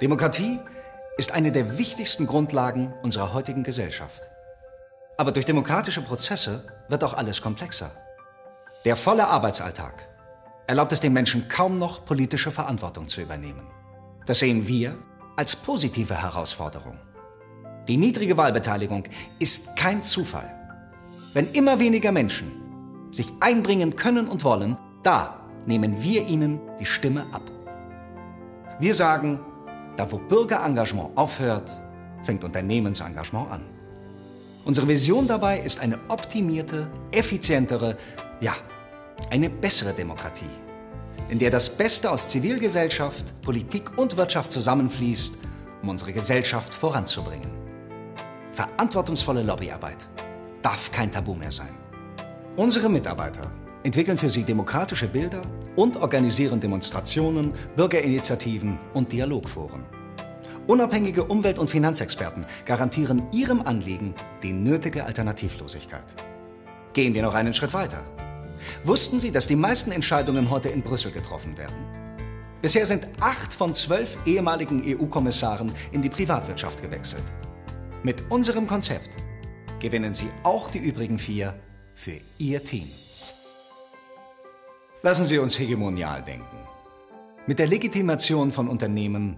Demokratie ist eine der wichtigsten Grundlagen unserer heutigen Gesellschaft. Aber durch demokratische Prozesse wird auch alles komplexer. Der volle Arbeitsalltag erlaubt es den Menschen kaum noch, politische Verantwortung zu übernehmen. Das sehen wir als positive Herausforderung. Die niedrige Wahlbeteiligung ist kein Zufall. Wenn immer weniger Menschen sich einbringen können und wollen, da nehmen wir ihnen die Stimme ab. Wir sagen, da wo Bürgerengagement aufhört, fängt Unternehmensengagement an. Unsere Vision dabei ist eine optimierte, effizientere, ja, eine bessere Demokratie, in der das Beste aus Zivilgesellschaft, Politik und Wirtschaft zusammenfließt, um unsere Gesellschaft voranzubringen. Verantwortungsvolle Lobbyarbeit darf kein Tabu mehr sein. Unsere Mitarbeiter entwickeln für Sie demokratische Bilder und organisieren Demonstrationen, Bürgerinitiativen und Dialogforen. Unabhängige Umwelt- und Finanzexperten garantieren Ihrem Anliegen die nötige Alternativlosigkeit. Gehen wir noch einen Schritt weiter. Wussten Sie, dass die meisten Entscheidungen heute in Brüssel getroffen werden? Bisher sind acht von zwölf ehemaligen EU-Kommissaren in die Privatwirtschaft gewechselt. Mit unserem Konzept gewinnen Sie auch die übrigen vier für Ihr Team. Lassen Sie uns hegemonial denken. Mit der Legitimation von Unternehmen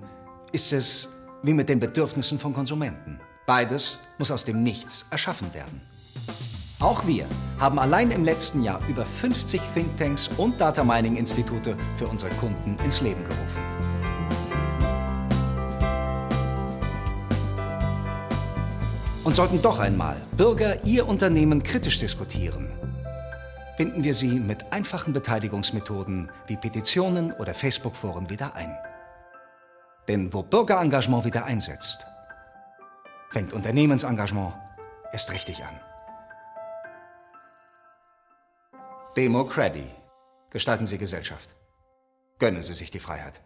ist es wie mit den Bedürfnissen von Konsumenten. Beides muss aus dem Nichts erschaffen werden. Auch wir haben allein im letzten Jahr über 50 Thinktanks und Data Mining Institute für unsere Kunden ins Leben gerufen. Und sollten doch einmal Bürger ihr Unternehmen kritisch diskutieren, binden wir sie mit einfachen Beteiligungsmethoden wie Petitionen oder Facebook-Foren wieder ein. Denn wo Bürgerengagement wieder einsetzt, fängt Unternehmensengagement erst richtig an. Democrady. Gestalten Sie Gesellschaft. Gönnen Sie sich die Freiheit.